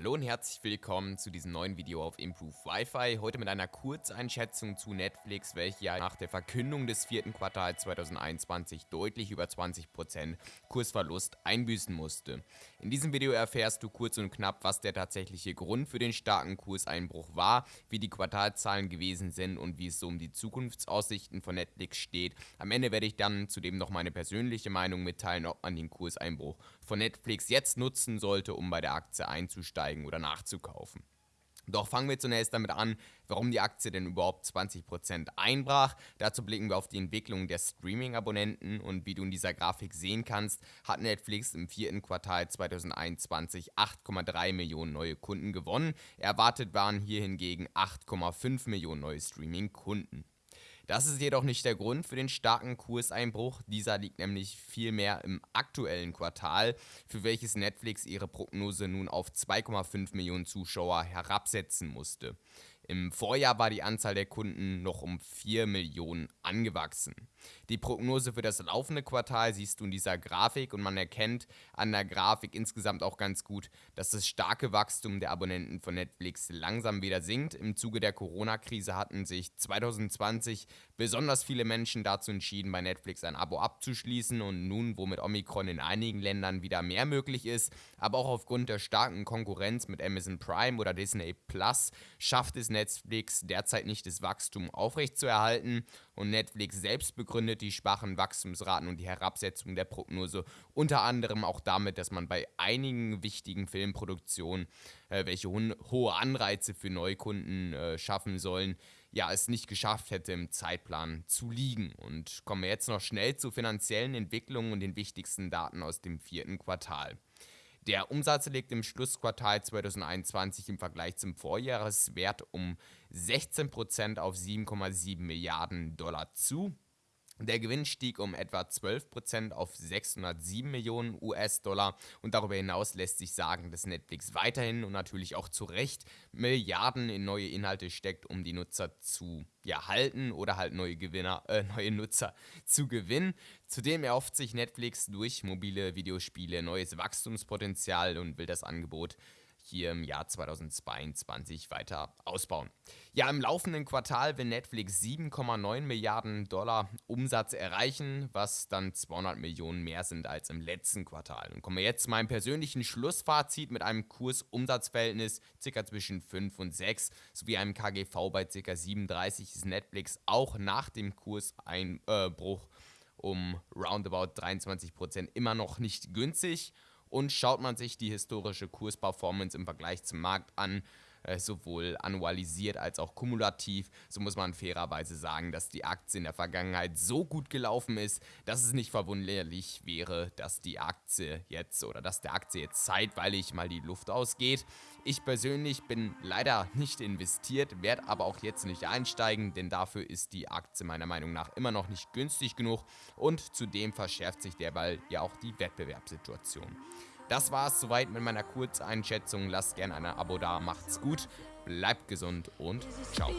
Hallo und herzlich willkommen zu diesem neuen Video auf Improve Wi-Fi. Heute mit einer Kurzeinschätzung zu Netflix, welche ja nach der Verkündung des vierten Quartals 2021 deutlich über 20% Kursverlust einbüßen musste. In diesem Video erfährst du kurz und knapp, was der tatsächliche Grund für den starken Kurseinbruch war, wie die Quartalzahlen gewesen sind und wie es so um die Zukunftsaussichten von Netflix steht. Am Ende werde ich dann zudem noch meine persönliche Meinung mitteilen, ob man den Kurseinbruch von Netflix jetzt nutzen sollte, um bei der Aktie einzusteigen einzusteigen oder nachzukaufen. Doch fangen wir zunächst damit an, warum die Aktie denn überhaupt 20% einbrach. Dazu blicken wir auf die Entwicklung der Streaming-Abonnenten und wie du in dieser Grafik sehen kannst, hat Netflix im vierten Quartal 2021 8,3 Millionen neue Kunden gewonnen. Erwartet waren hier hingegen 8,5 Millionen neue Streaming-Kunden. Das ist jedoch nicht der Grund für den starken Kurseinbruch. Dieser liegt nämlich vielmehr im aktuellen Quartal, für welches Netflix ihre Prognose nun auf 2,5 Millionen Zuschauer herabsetzen musste. Im Vorjahr war die Anzahl der Kunden noch um 4 Millionen angewachsen. Die Prognose für das laufende Quartal siehst du in dieser Grafik und man erkennt an der Grafik insgesamt auch ganz gut, dass das starke Wachstum der Abonnenten von Netflix langsam wieder sinkt. Im Zuge der Corona-Krise hatten sich 2020 besonders viele Menschen dazu entschieden, bei Netflix ein Abo abzuschließen und nun, wo mit Omikron in einigen Ländern wieder mehr möglich ist, aber auch aufgrund der starken Konkurrenz mit Amazon Prime oder Disney Plus, schafft es Netflix Netflix derzeit nicht das Wachstum aufrechtzuerhalten und Netflix selbst begründet die schwachen Wachstumsraten und die Herabsetzung der Prognose unter anderem auch damit, dass man bei einigen wichtigen Filmproduktionen, äh, welche hohe Anreize für Neukunden äh, schaffen sollen, ja, es nicht geschafft hätte, im Zeitplan zu liegen. Und kommen wir jetzt noch schnell zu finanziellen Entwicklungen und den wichtigsten Daten aus dem vierten Quartal. Der Umsatz liegt im Schlussquartal 2021 im Vergleich zum Vorjahreswert um 16% auf 7,7 Milliarden Dollar zu. Der Gewinn stieg um etwa 12% auf 607 Millionen US-Dollar und darüber hinaus lässt sich sagen, dass Netflix weiterhin und natürlich auch zu Recht Milliarden in neue Inhalte steckt, um die Nutzer zu ja, halten oder halt neue Gewinner, äh, neue Nutzer zu gewinnen. Zudem erhofft sich Netflix durch mobile Videospiele neues Wachstumspotenzial und will das Angebot hier im Jahr 2022 weiter ausbauen. Ja, im laufenden Quartal will Netflix 7,9 Milliarden Dollar Umsatz erreichen, was dann 200 Millionen mehr sind als im letzten Quartal. Und kommen wir jetzt zu meinem persönlichen Schlussfazit mit einem Kurs-Umsatz-Verhältnis ca. zwischen 5 und 6 sowie einem KGV bei ca. 37 ist Netflix auch nach dem Kurseinbruch um roundabout 23% immer noch nicht günstig und schaut man sich die historische Kursperformance im Vergleich zum Markt an, sowohl annualisiert als auch kumulativ, so muss man fairerweise sagen, dass die Aktie in der Vergangenheit so gut gelaufen ist, dass es nicht verwunderlich wäre, dass die Aktie jetzt oder dass der Aktie jetzt zeitweilig mal die Luft ausgeht. Ich persönlich bin leider nicht investiert, werde aber auch jetzt nicht einsteigen, denn dafür ist die Aktie meiner Meinung nach immer noch nicht günstig genug und zudem verschärft sich derweil ja auch die Wettbewerbssituation. Das war es soweit mit meiner Kurzeinschätzung. Lasst gerne ein Abo da, macht's gut, bleibt gesund und ciao.